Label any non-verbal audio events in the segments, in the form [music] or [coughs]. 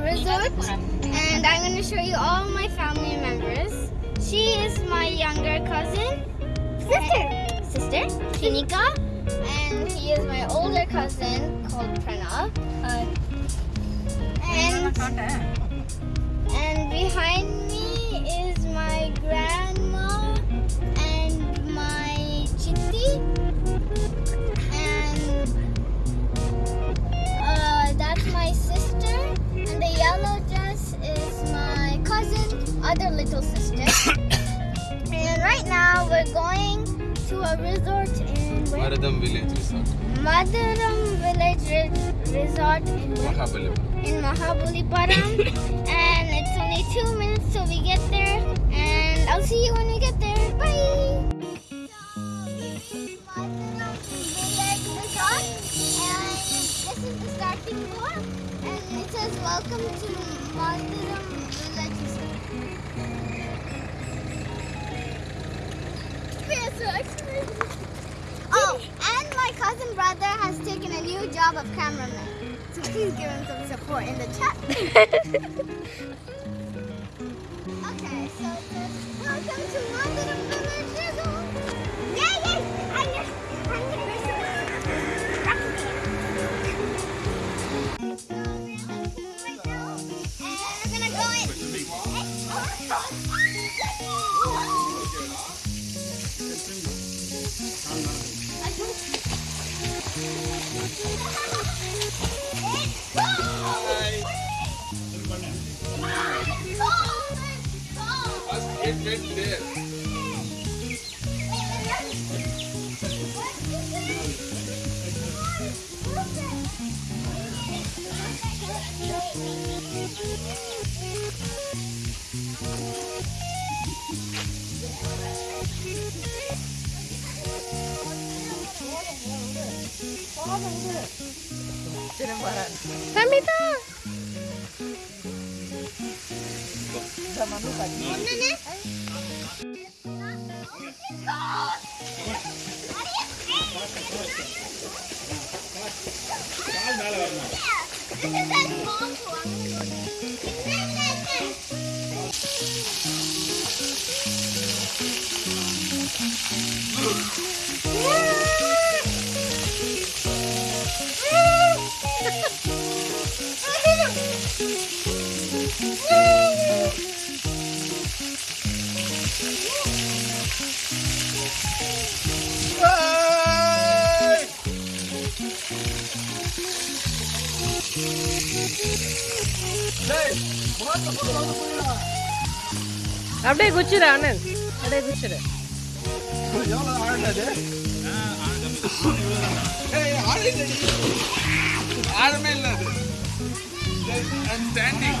resort and I'm going to show you all my family members. She is my younger cousin. Sister. Sister, Shinika. And he is my older cousin called Pranav. Uh, and, and other little sister. [coughs] and right now we're going to a resort in where? Madadam Village Resort. Madadam Village Re Resort in Mahabalipuram. In Mahabalipuram. [coughs] and it's only two minutes till we get there. And I'll see you when we get there. Bye! Welcome to Maldiram Village Resort. Oh, and my cousin brother has taken a new job of cameraman. So please give him some support in the chat. [laughs] okay, so welcome to Mother Bye. kuaran. Samita. Zamanu. Ini அப்படியே குச்சிரு அண்ணன் அப்படியே குச்சிரு ஆழமே இல்ல அது standing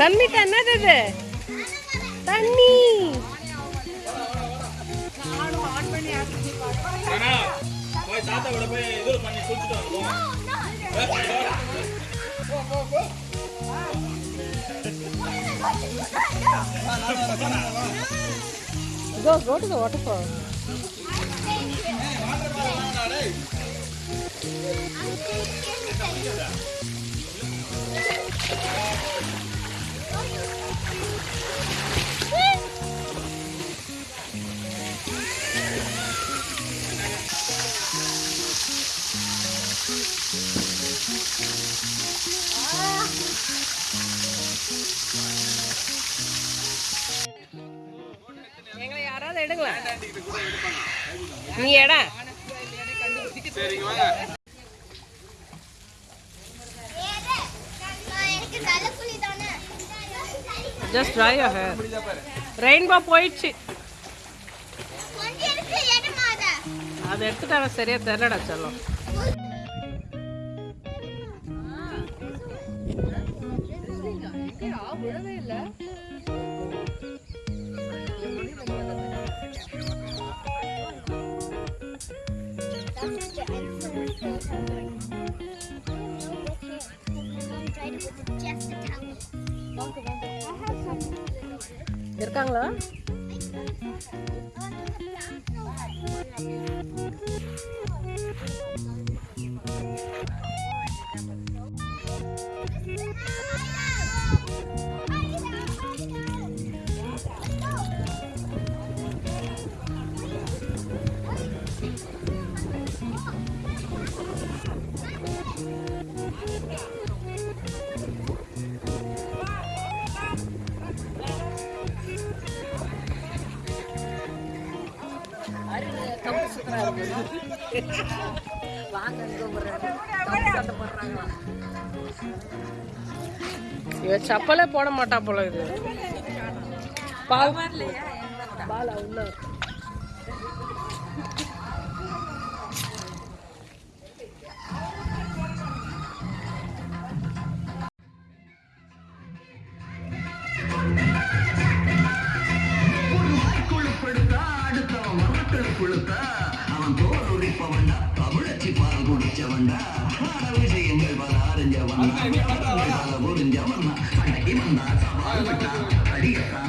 Sanmitha என்னது இது? தண்ணி. ஆனா, போய் தாத்தா கூட போய் இது பண்ணி குடிச்சிட்டு வந்துடும் Go, go to the waterfall. எங்களை யாராவது எடுங்களேன். நீ எடா. Just try your hair rainbow போயிடுச்சு. அதை? எடுத்துட்டாங்க சரியா தெரியலடா செல்லம். இருக்காங்களா? இவ சப்பலே போட மாட்டா போல இது. பால். பாலா உள்ள. குடிச்சவன்டா நாட விஷயங்கள் பல அறிஞ்சவன் பல புரிஞ்சவன் அன்னைக்கு வந்தா சவால் விட்டா அடியத்தான்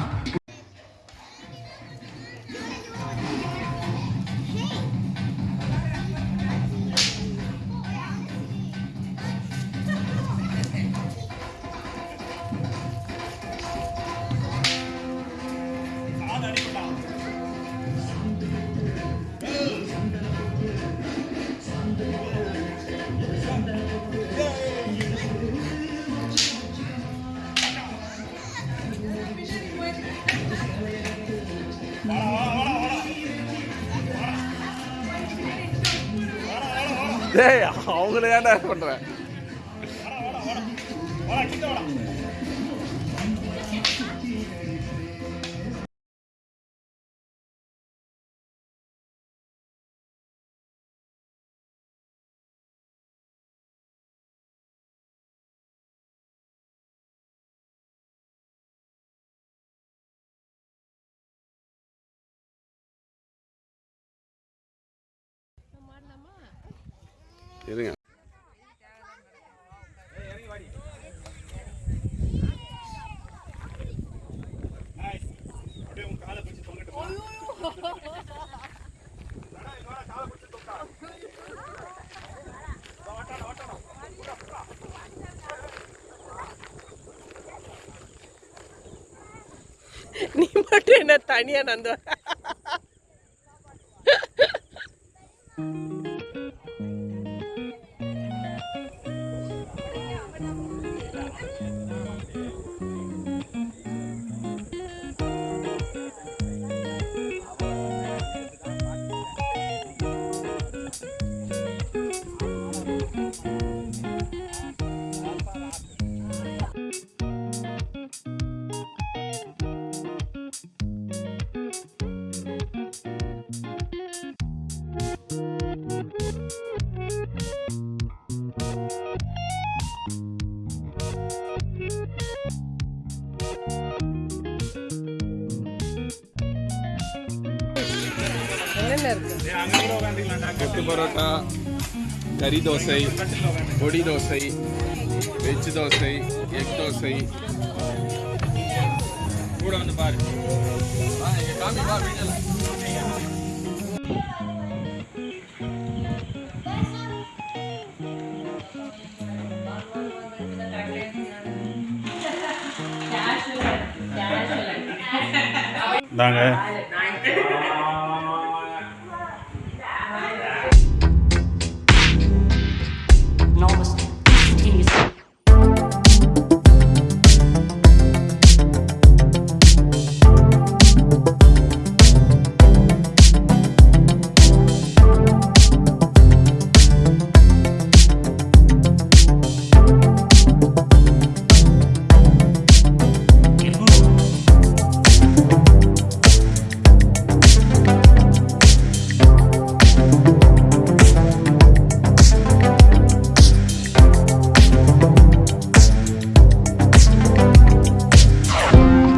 டேய் அவங்கள ஏன்டா பண்றேன் இருங்க. நீ மட்டும் என்ன தனியா நந்து என்னென்ன இருக்கு. கொத்து பரோட்டா கறி தோசை பொடி தோசை வெஜ் தோசை எக் தோசை. கூட வந்து பாரு. வா, இங்க காமி, வா, வீட்டுல. நாங்கள்